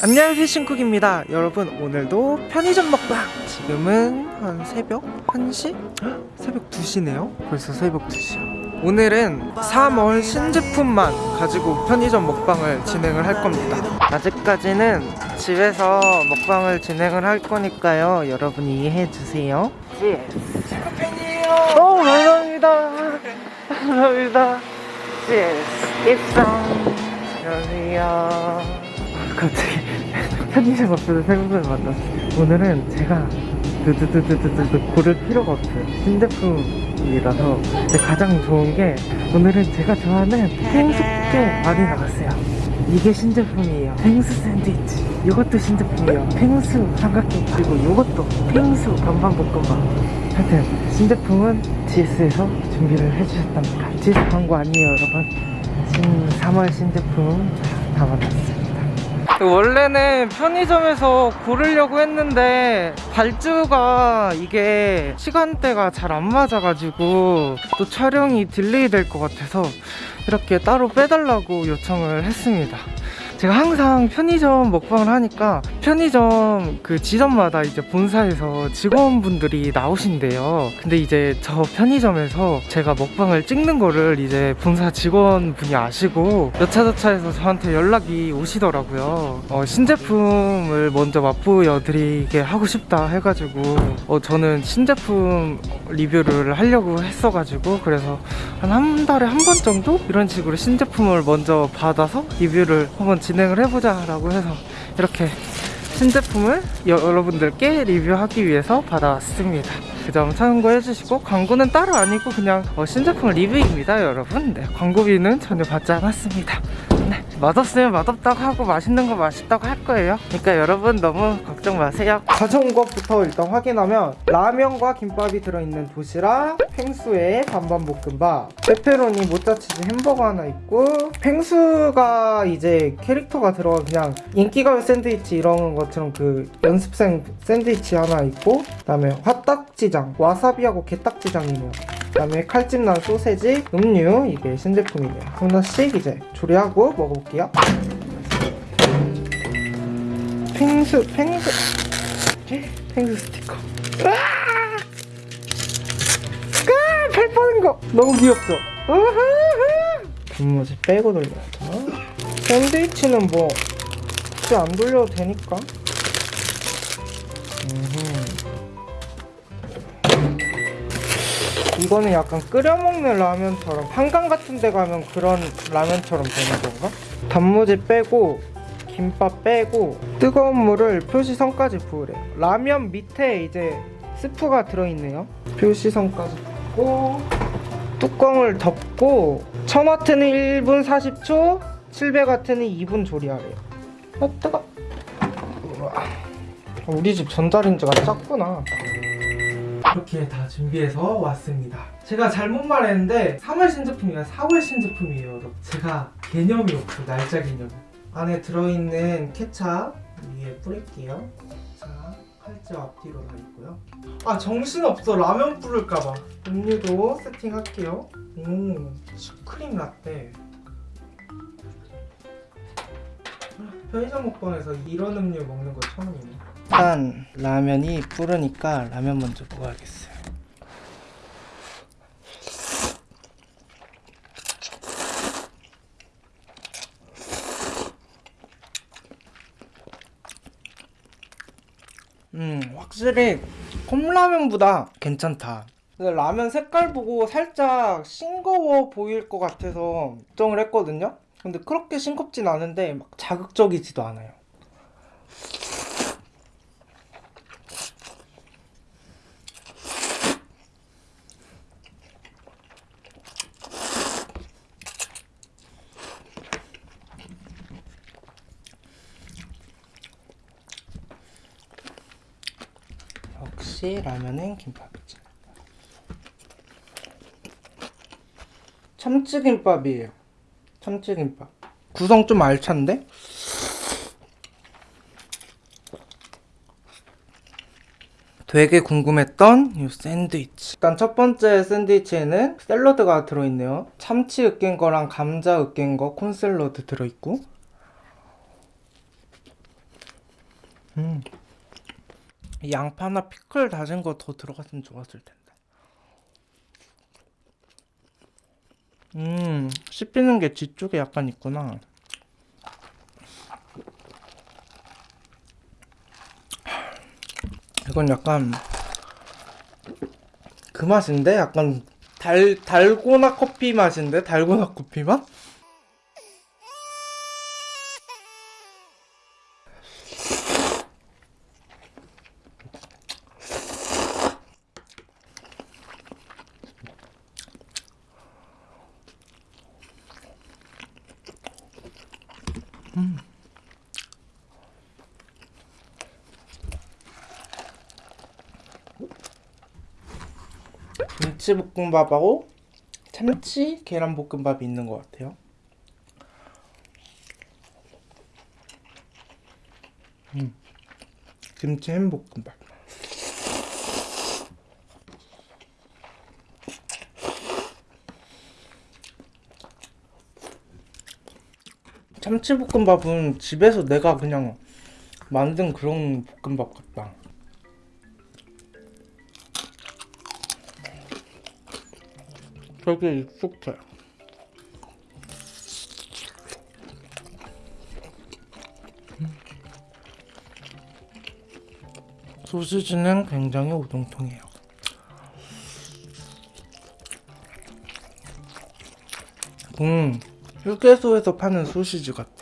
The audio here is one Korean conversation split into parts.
안녕하세요 신쿡입니다. 여러분 오늘도 편의점 먹방. 지금은 한 새벽 1시? 헉, 새벽 2시네요? 벌써 새벽 2시야. 오늘은 3월 신제품만 가지고 편의점 먹방을 진행을 할 겁니다. 아직까지는 집에서 먹방을 진행을 할 거니까요. 여러분 이해해 주세요. 신쿡팬이에요 어 감사합니다. 감사합니다. GS 입성 안녕하세요 갑자기 편의점 앞에서 생각을 만났어요 오늘은 제가 두두두두두두 고를 필요가 없어요. 신제품이라서. 가장 좋은 게 오늘은 제가 좋아하는 펭수 게 많이 나왔어요. 이게 신제품이에요. 펭수 샌드위치. 이것도 신제품이에요. 펭수 삼각김 그리고 이것도 펭수 반반볶음밥. 하여튼 신제품은 GS에서 준비를 해주셨답니다. GS 광고 아니에요 여러분. 신 3월 신제품 다 만났어요 원래는 편의점에서 고르려고 했는데 발주가 이게 시간대가 잘 안 맞아가지고 또 촬영이 delay 될 것 같아서 이렇게 따로 빼달라고 요청을 했습니다 제가 항상 편의점 먹방을 하니까 편의점 그 지점마다 이제 본사에서 직원분들이 나오신대요. 근데 이제 저 편의점에서 제가 먹방을 찍는 거를 이제 본사 직원분이 아시고 여차저차해서 저한테 연락이 오시더라고요. 어, 신제품을 먼저 맛보여 드리게 하고 싶다 해가지고 어, 저는 신제품 리뷰를 하려고 했어가지고 그래서 한 한 달에 한 번 정도? 이런 식으로 신제품을 먼저 받아서 리뷰를 한번 진행을 해보자 라고 해서 이렇게 신제품을 여러분들께 리뷰하기 위해서 받아왔습니다. 그 점 참고해 주시고 광고는 따로 아니고 그냥 어, 신제품 리뷰입니다 여러분. 네, 광고비는 전혀 받지 않았습니다. 네, 맛없으면 맛없다고 하고 맛있는 거 맛있다고 할 거예요. 그러니까 여러분 너무 걱정 마세요. 가져온 것부터 일단 확인하면 라면과 김밥이 들어있는 도시락 펭수에 반반 볶음밥 페페로니 모짜치즈 햄버거 하나 있고 펭수가 이제 캐릭터가 들어가 그냥 인기가요 샌드위치 이런 것처럼 그 연습생 샌드위치 하나 있고 그 다음에 화딱지장 와사비하고 게딱지장이네요. 그 다음에 칼집 난 소세지, 음료 이게 신제품이네요. 하나씩 이제 조리하고 먹어볼게요 펭수 펭수 펭수 스티커 으아! 으아! 발 빠는 거 너무 귀엽죠? 우후후! 단무지 빼고 돌려야죠 샌드위치는 뭐 굳이 안 돌려도 되니까. 이거는 약간 끓여 먹는 라면처럼 한강 같은 데 가면 그런 라면처럼 되는 건가? 단무지 빼고 김밥 빼고 뜨거운 물을 표시선까지 부으래. 라면 밑에 이제 스프가 들어있네요. 표시선까지 붓고 뚜껑을 덮고 1000와트는 1분 40초 700와트는 2분 조리하래요. 아 뜨거. 우리 집 전자레인지가 작구나. 이렇게 다 준비해서 왔습니다. 제가 잘못 말했는데 3월 신제품이 아니라 4월 신제품이에요. 제가 개념이 없어 날짜 개념 안에 들어있는 케찹 위에 뿌릴게요. 자 칼집 앞뒤로 다 있고요. 아 정신없어. 라면 뿌릴까봐. 음료도 세팅할게요. 오 슈크림 라떼. 편의점 먹방에서 이런 음료 먹는 거 처음이네. 일단 라면이 뿌르니까 라면 먼저 먹어야겠어요 음 확실히 컵라면보다 괜찮다. 라면 색깔 보고 살짝 싱거워 보일 것 같아서 걱정을 했거든요. 근데 그렇게 싱겁진 않은데 막 자극적이지도 않아요 역시 라면은 김밥이지. 참치김밥이에요. 참치김밥. 구성 좀 알찬데? 되게 궁금했던 이 샌드위치. 일단 첫 번째 샌드위치에는 샐러드가 들어있네요. 참치 으깬 거랑 감자 으깬 거 콘샐러드 들어있고. 음. 이 양파나 피클 다진 거 더 들어갔으면 좋았을 텐데. 음, 씹히는 게 뒤쪽에 약간 있구나. 이건 약간 그 맛인데 약간 달 달고나 커피 맛인데 달고나 커피 맛? 김치볶음밥하고 참치 계란볶음밥이 있는 것 같아요. 음, 김치 햄볶음밥. 참치볶음밥은 집에서 내가 그냥 만든 그런 볶음밥 같다. 되게 익숙해. 소시지는 굉장히 오동통해요. 음, 휴게소에서 파는 소시지 같아.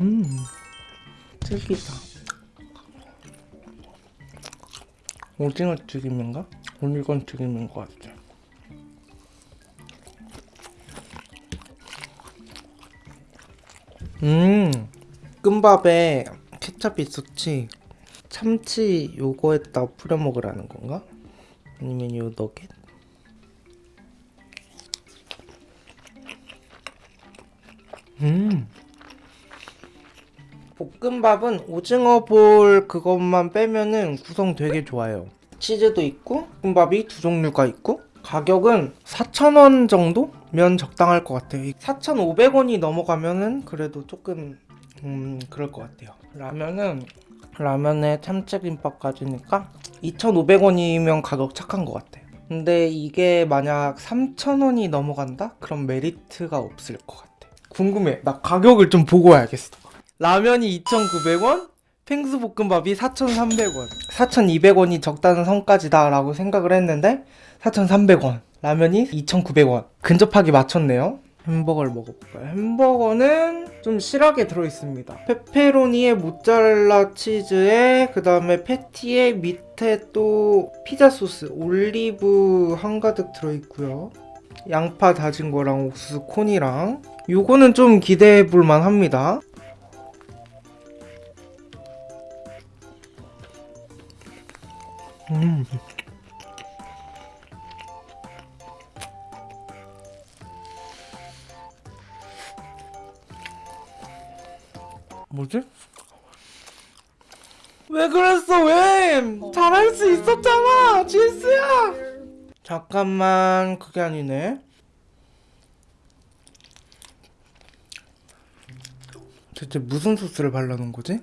음, 튀기다. 오징어 튀김인가? 오늘건 튀김인 것 같아. 음, 끔밥에 케찹 있었지. 참치 요거에다 뿌려 먹으라는 건가? 아니면 요 너겟? 음. 볶음밥은 오징어 볼 그것만 빼면은 구성 되게 좋아요. 치즈도 있고 볶음밥이 두 종류가 있고 가격은 4,000원 정도면 적당할 것 같아요. 4,500원이 넘어가면은 그래도 조금 음 그럴 것 같아요. 라면은 라면에 참치김밥까지니까 2,500원이면 가격 착한 것 같아요. 근데 이게 만약 3,000원이 넘어간다? 그럼 메리트가 없을 것 같아. 궁금해. 나 가격을 좀 보고 와야겠어. 라면이 2,900원, 펭수볶음밥이 4,300원. 4,200원이 적다는 선까지다 라고 생각을 했는데 4,300원. 라면이 2,900원. 근접하게 맞췄네요. 햄버거를 먹어볼까요? 햄버거는 좀 실하게 들어있습니다. 페페로니에 모짜렐라 치즈에 그 다음에 패티에 밑에 또 피자 소스, 올리브 한가득 들어있고요. 양파 다진 거랑 옥수수 콘이랑 요거는 좀 기대해 볼 만 합니다. 음. 뭐지? 왜 그랬어 왜? 잘할 수 있었잖아 GS야 잠깐만 그게 아니네 대체 무슨 소스를 발라놓은 거지?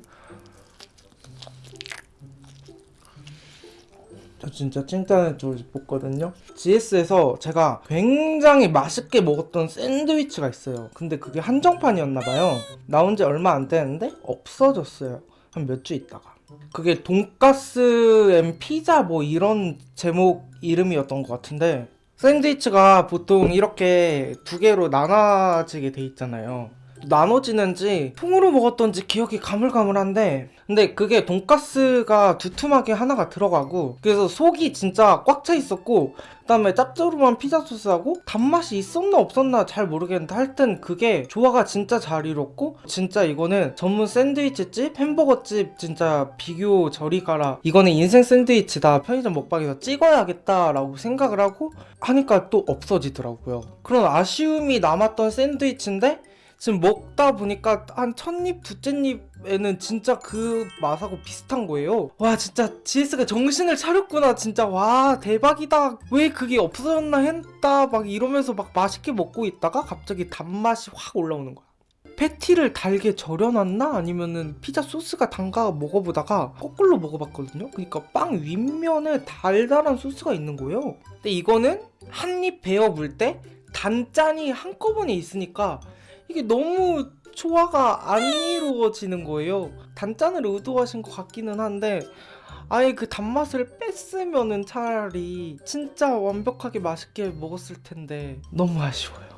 진짜 칭찬해 주고 싶었거든요. GS에서 제가 굉장히 맛있게 먹었던 샌드위치가 있어요. 근데 그게 한정판이었나봐요. 나온 지 얼마 안 되는데 없어졌어요. 한 몇 주 있다가. 그게 돈가스 and 피자 뭐 이런 제목 이름이었던 것 같은데 샌드위치가 보통 이렇게 두 개로 나눠지게 돼 있잖아요. 나눠지는지 통으로 먹었던지 기억이 가물가물한데 근데 그게 돈가스가 두툼하게 하나가 들어가고 그래서 속이 진짜 꽉 차 있었고 그 다음에 짭조름한 피자 소스하고 단맛이 있었나 없었나 잘 모르겠는데 하여튼 그게 조화가 진짜 잘 이뤘고 진짜 이거는 전문 샌드위치집 햄버거집 진짜 비교 저리 가라. 이거는 인생 샌드위치다. 편의점 먹방에서 찍어야겠다 라고 생각을 하고 하니까 또 없어지더라고요. 그런 아쉬움이 남았던 샌드위치인데 지금 먹다 보니까 한 첫 입, 두째 입 맛에는 진짜 그 맛하고 비슷한 거예요. 와 진짜 GS가 정신을 차렸구나 진짜. 와 대박이다. 왜 그게 없어졌나 했다 막 이러면서 막 맛있게 먹고 있다가 갑자기 단맛이 확 올라오는 거야. 패티를 달게 절여놨나? 아니면은 피자 소스가 단가 먹어보다가 거꾸로 먹어봤거든요. 그러니까 빵 윗면에 달달한 소스가 있는 거예요. 근데 이거는 한 입 베어 물때 단짠이 한꺼번에 있으니까 이게 너무 조화가 안 이루어지는 거예요. 단짠을 의도하신 것 같기는 한데 아예 그 단맛을 뺐으면은 차라리 진짜 완벽하게 맛있게 먹었을 텐데 너무 아쉬워요.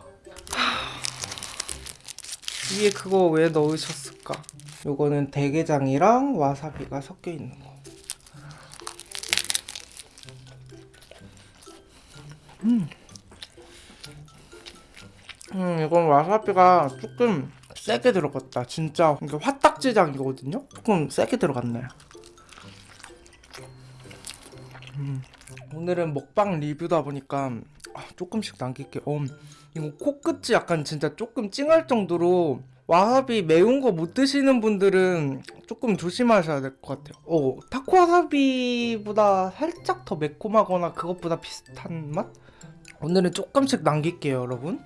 위에 그거 왜 넣으셨을까? 요거는 대게장이랑 와사비가 섞여 있는 거. 음. 음, 이건 와사비가 조금 세게 들어갔다. 진짜 이게 화딱지장이거든요. 조금 세게 들어갔네. 음. 오늘은 먹방 리뷰다 보니까 아, 조금씩 남길게. 어, 이거 코끝이 약간 진짜 조금 찡할 정도로 와사비 매운 거 못 드시는 분들은 조금 조심하셔야 될 것 같아요. 어, 타코 와사비보다 살짝 더 매콤하거나 그것보다 비슷한 맛? 오늘은 조금씩 남길게요, 여러분.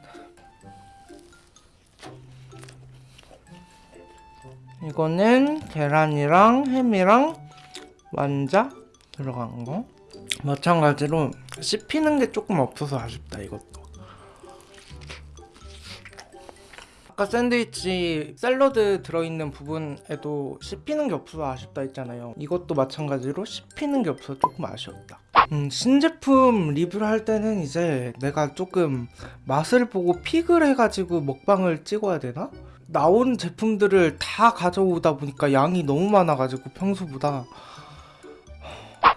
이거는 계란이랑 햄이랑 완자 들어간 거. 마찬가지로 씹히는 게 조금 없어서 아쉽다, 이것도. 아까 샌드위치 샐러드 들어있는 부분에도 씹히는 게 없어서 아쉽다 했잖아요 이것도 마찬가지로 씹히는 게 없어서 조금 아쉬웠다 음, 신제품 리뷰를 할 때는 이제 내가 조금 맛을 보고 픽을 해가지고 먹방을 찍어야 되나? 나온 제품들을 다 가져오다 보니까 양이 너무 많아가지고 평소보다.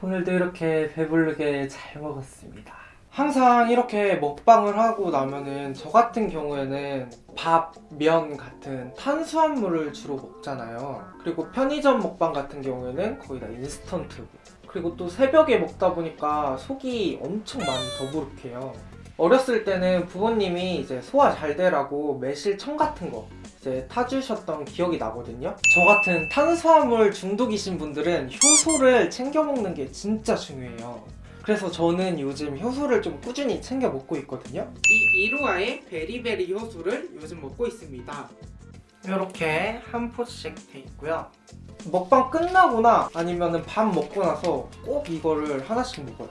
오늘도 이렇게 배부르게 잘 먹었습니다. 항상 이렇게 먹방을 하고 나면은 저 같은 경우에는 밥, 면 같은 탄수화물을 주로 먹잖아요. 그리고 편의점 먹방 같은 경우에는 거의 다 인스턴트고. 그리고 또 새벽에 먹다 보니까 속이 엄청 많이 더부룩해요 어렸을 때는 부모님이 이제 소화 잘 되라고 매실 청 같은 거 이제 타주셨던 기억이 나거든요. 저 같은 탄수화물 중독이신 분들은 효소를 챙겨 먹는 게 진짜 중요해요. 그래서 저는 요즘 효소를 좀 꾸준히 챙겨 먹고 있거든요. 이 이루아의 베리베리 효소를 요즘 먹고 있습니다. 이렇게 한 포씩 돼 있고요. 먹방 끝나거나 아니면 밥 먹고 나서 꼭 이거를 하나씩 먹어요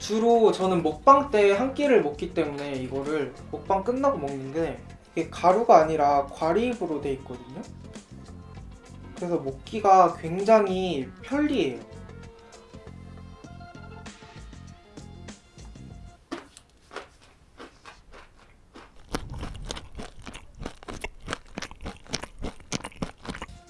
주로 저는 먹방 때 한 끼를 먹기 때문에 이거를 먹방 끝나고 먹는데 이게 가루가 아니라 과립으로 돼 있거든요. 그래서 먹기가 굉장히 편리해요.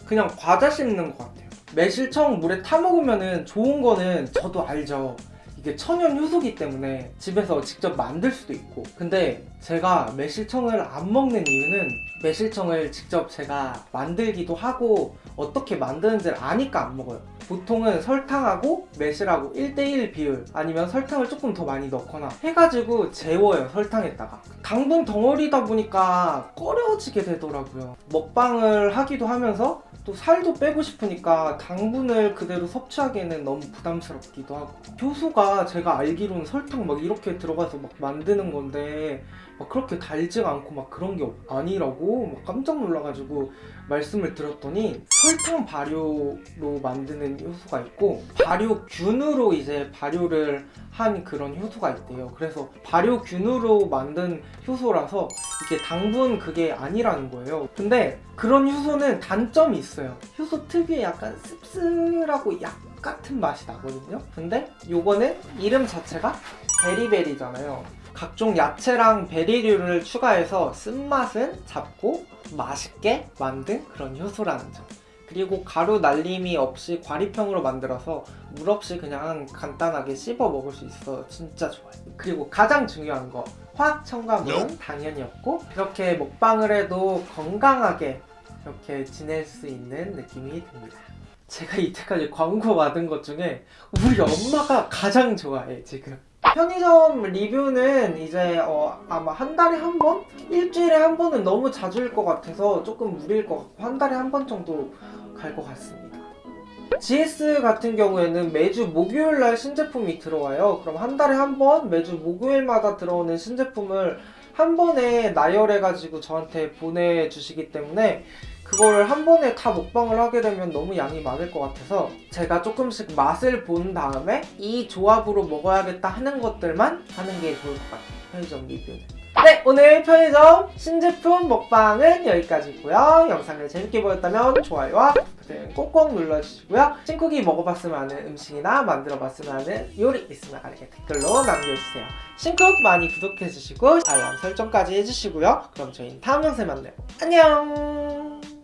그냥 과자 씹는 것 같아요. 매실청 물에 타 먹으면 좋은 거는 저도 알죠 이게 천연 효소기 때문에 집에서 직접 만들 수도 있고. 근데 제가 매실청을 안 먹는 이유는 매실청을 직접 제가 만들기도 하고 어떻게 만드는지를 아니까 안 먹어요 보통은 설탕하고 매실하고 1대1 비율 아니면 설탕을 조금 더 많이 넣거나 해가지고 재워요 설탕에다가. 당분 덩어리다 보니까 꺼려지게 되더라고요. 먹방을 하기도 하면서 또 살도 빼고 싶으니까 당분을 그대로 섭취하기에는 너무 부담스럽기도 하고. 효소가 제가 알기로는 설탕 막 이렇게 들어가서 막 만드는 건데 막 그렇게 달지가 않고 막 그런 게 아니라고 막 깜짝 놀라가지고 말씀을 드렸더니 설탕 발효로 만드는 효소가 있고 발효균으로 이제 발효를 한 그런 효소가 있대요. 그래서 발효균으로 만든 효소라서 이게 당분 그게 아니라는 거예요. 근데 그런 효소는 단점이 있어요. 효소 특유의 약간 씁쓸하고 약 같은 맛이 나거든요. 근데 요거는 이름 자체가 베리베리잖아요 각종 야채랑 베리류를 추가해서 쓴맛은 잡고 맛있게 만든 그런 효소라는 점. 그리고 가루 날림이 없이 과립형으로 만들어서 물 없이 그냥 간단하게 씹어 먹을 수 있어 진짜 좋아요. 그리고 가장 중요한 거 화학 첨가물은 당연히 없고 이렇게 먹방을 해도 건강하게 이렇게 지낼 수 있는 느낌이 듭니다. 제가 이때까지 광고 받은 것 중에 우리 엄마가 가장 좋아해 지금 편의점 리뷰는 이제 어, 아마 한 달에 한 번? 일주일에 한 번은 너무 자주일 것 같아서 조금 무리일 것 같고 한 달에 한 번 정도 갈 것 같습니다. GS 같은 경우에는 매주 목요일 날 신제품이 들어와요. 그럼 한 달에 한 번 매주 목요일마다 들어오는 신제품을 한 번에 나열해가지고 저한테 보내주시기 때문에 그걸 한 번에 다 먹방을 하게 되면 너무 양이 많을 것 같아서 제가 조금씩 맛을 본 다음에 이 조합으로 먹어야겠다 하는 것들만 하는 게 좋을 것 같아요. 편의점 리뷰는. 네, 오늘 편의점 신제품 먹방은 여기까지고요. 영상을 재밌게 보셨다면 좋아요와 버튼 꼭꼭 눌러주시고요. 싱쿡이 먹어봤으면 하는 음식이나 만들어봤으면 하는 요리 있으면 아래 댓글로 남겨주세요. 싱쿡 많이 구독해주시고 알람 설정까지 해주시고요. 그럼 저희는 다음 영상에 만나요. 안녕!